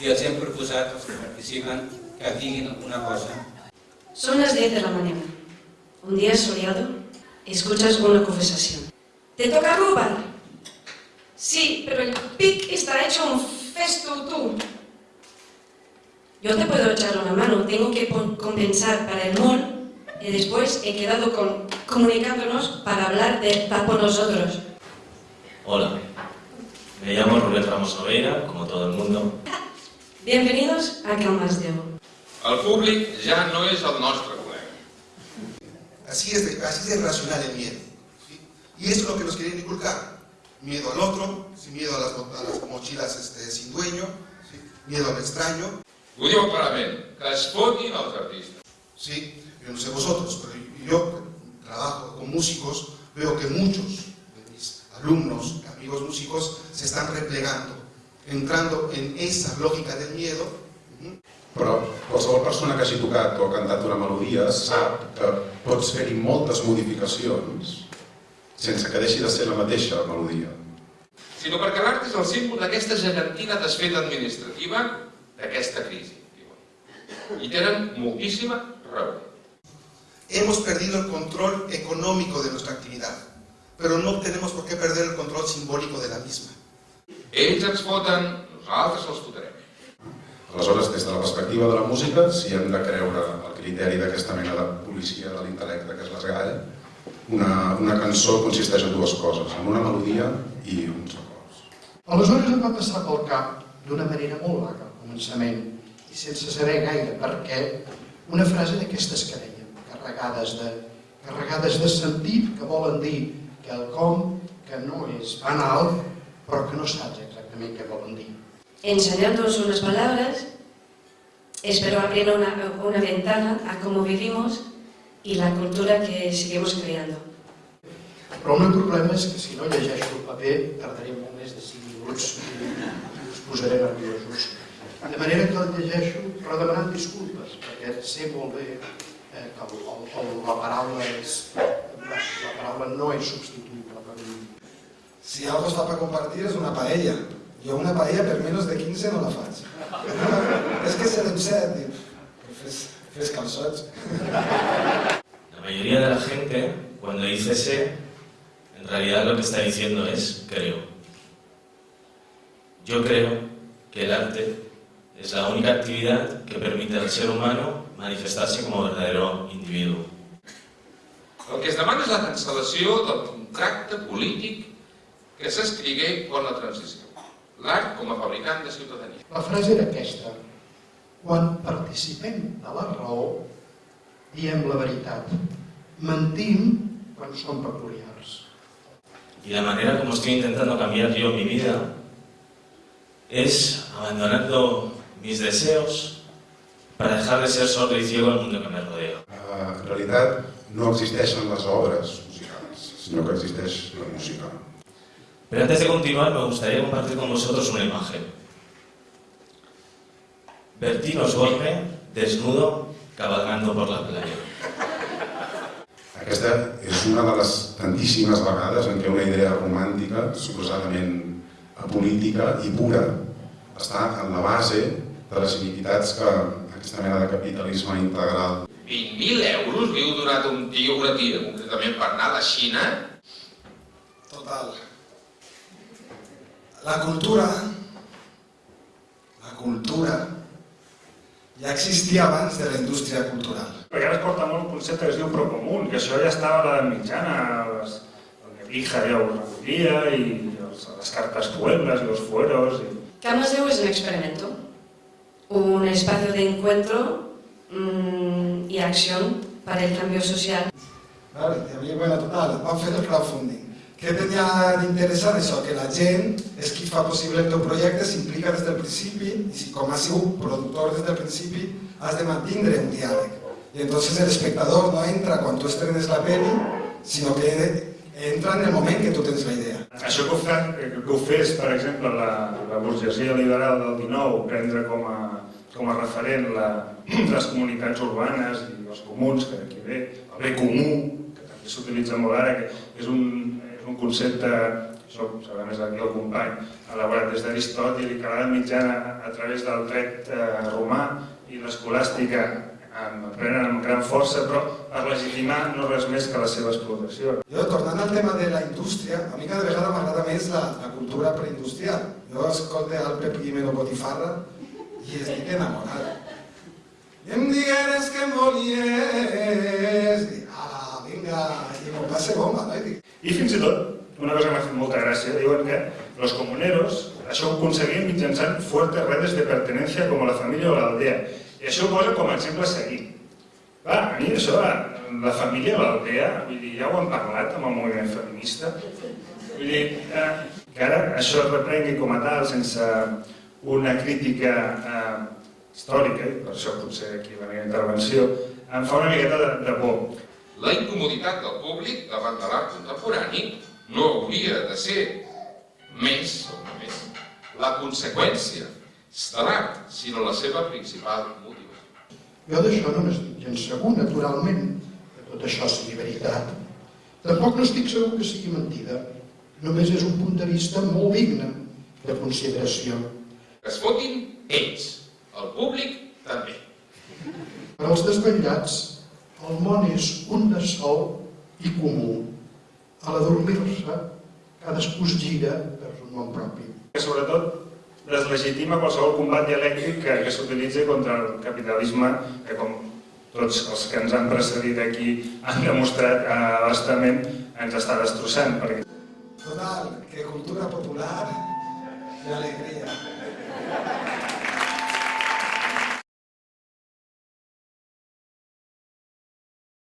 i els hem proposat als que participen que diguin alguna cosa. Son las 10 de la mañana. Un día soleado, escuchas una conversación. ¿Te toca robar? Sí, pero el pic está hecho un festo tú. Yo te puedo echar una mano, tengo que compensar para el mall y después he quedado con, comunicándonos para hablar de va por nosotros. Hola, me llamo Rubén Ramos Noveira, como todo el mundo. Bienvenidos a Calmas de Oro. El públic ja no és el nostre col·lega. Así es, de, así es de racional el miedo. ¿sí? Y eso es lo que nos quieren inculcar. Miedo al otro, ¿sí? miedo a las, a las mochilas este, sin dueño, ¿sí? miedo al extraño. Ho diu clarament, que es fotin els artistes. ¿sí? Yo no sé vosotros, pero yo trabajo con músicos, veo que muchos de mis alumnos, amigos músicos, se están replegando, entrando en esa lógica del miedo. Però qualsevol persona que hagi tocat o cantat una melodia sap que pots fer-hi moltes modificacions sense que deixi de ser la mateixa melodia. Sinó perquè l'art és el símbol d'aquesta gegantina desfeta administrativa d'aquesta crisi. diuen. I tenen moltíssima raó. Hemos perdido el control económico de nuestra actividad, pero no tenemos por qué perder el control simbólico de la misma. Ells ens foten, nosaltres els fotrem. Aleshores, des de la perspectiva de la música, si hem de creure el criteri d'aquesta mena de policia de l'intel·lecte que és l'esgall, una, una cançó consisteix en dues coses, en una melodia i uns acords. Aleshores em va passar pel cap, d'una manera molt vaga al començament, i sense saber gaire per què, una frase d'aquestes que dèiem, carregades de, carregades de sentit, que volen dir quelcom que no és banal, però que no saps exactament què volen dir. Enseñándonos unas palabras, espero abrir una, una ventana a cómo vivimos y la cultura que seguimos creando. Però el meu problema és que si no llegeixo el paper tardaré molt més de 5 minuts i us posaré nerviosos. De manera que el llegeixo però demanant disculpes, perquè sé molt bé eh, que el, el, el, la paraula és la, la paraula no és substituïble per mi. Si algo està per compartir és una paella. Jo una paella per menys de 15 no la faig. és que serem set, dic, fes, fes calçots. La mayoría de la gente, cuando dice sé, en realidad lo que está diciendo es creo. Yo creo que el arte es la única actividad que permite al ser humano manifestarse como verdadero individuo. El que es demana és la cancel·lació del contracte polític que s'escrigué quan la transició. L'art com a fabricant de ciutadania. La frase era aquesta. Quan participem de la raó, diem la veritat. Mentim quan som peculiars. Y la manera como estoy intentando cambiar yo mi vida es abandonando mis deseos para dejar de ser sordo y ciego al mundo que me rodea. En realitat, no existeixen les obres musicals, sinó que existeix la música. Pero antes de continuar me gustaría compartir con vosotros una imagen. Bertín Osborne, desnudo, cabalgando por la playa. Aquesta és una de les tantíssimes vegades en què una idea romàntica, suposadament apolítica i pura, està en la base de les iniquitats que aquesta mena de capitalisme integral 20.000 euros li heu donat a un tio, una tia, concretament per anar a la Xina? Total. La cultura, la cultura, ja existia abans de la indústria cultural. Perquè ara es porta molt un concepte que es diu procomún, que això ja estava a l'edat mitjana, les, el Nebrija ja ho recollia, i els, les cartes pueblas i els fueros... I... De Oro es un experimento, un espacio de encuentro mm, y acción para el cambio social. Vale, hi havia, bueno, total, vam fer el crowdfunding. Què tenia d'interessant això? Que la gent és qui fa possible el teu projecte, s'implica des del principi i si com has sigut productor des del principi has de mantindre un diàleg. I entonces el espectador no entra quan tu estrenes la peli, sinó que entra en el moment que tu tens la idea. Això que ho, fa, que ho fes, per exemple, la, la burgesia liberal del 19, prendre com a, com a referent la, les comunitats urbanes i els comuns, que d'aquí ve, el bé comú, que també s'utilitza molt ara, que és un concepte això sabrà més aquí el company, elaborat des d'Aristòtil i que l'edat mitjana a través del dret eh, romà i l'escolàstica prenen amb gran força, però per legitimar no res més que la seva explotació. Jo, tornant al tema de la indústria, a mi cada vegada m'agrada més la, la cultura preindustrial. Jo escolto el Pep Guimeno Botifarra i estic enamorat. I em digueres que em volies, i ala, vinga, i m'ho passe bomba, no? I dic, I fins i tot, una cosa que m'ha fet molta gràcia, diuen que los comuneros això ho aconseguien mitjançant fuertes redes de pertenencia com la família o l'aldea. I això ho posa com a exemple a seguir. A mi això, la família l'aldea, vull dir, ja ho han parlat amb el moviment feminista. Vull dir, eh, que ara això es reprengui com a tal, sense una crítica eh, històrica, i per això potser aquí la meva intervenció, em fa una miqueta de, de por. La incomoditat del públic davant de l'art contemporani no hauria de ser més, o no més, la conseqüència de l'art, sinó la seva principal motivació. Jo d'això no n'estic gens segur, naturalment, que tot això sigui veritat. Tampoc no estic segur que sigui mentida. Només és un punt de vista molt digne de consideració. Que es fotin ells, el públic també. Per als desvetllats, el món és un de sol i comú. A l'adormir-se, cadascú es gira per un món propi. que sobretot deslegitima qualsevol combat dialèctic que, que s'utilitzi contra el capitalisme, que com tots els que ens han precedit aquí han demostrat eh, bastament, ens està destrossant. Perquè total, que cultura popular i alegria.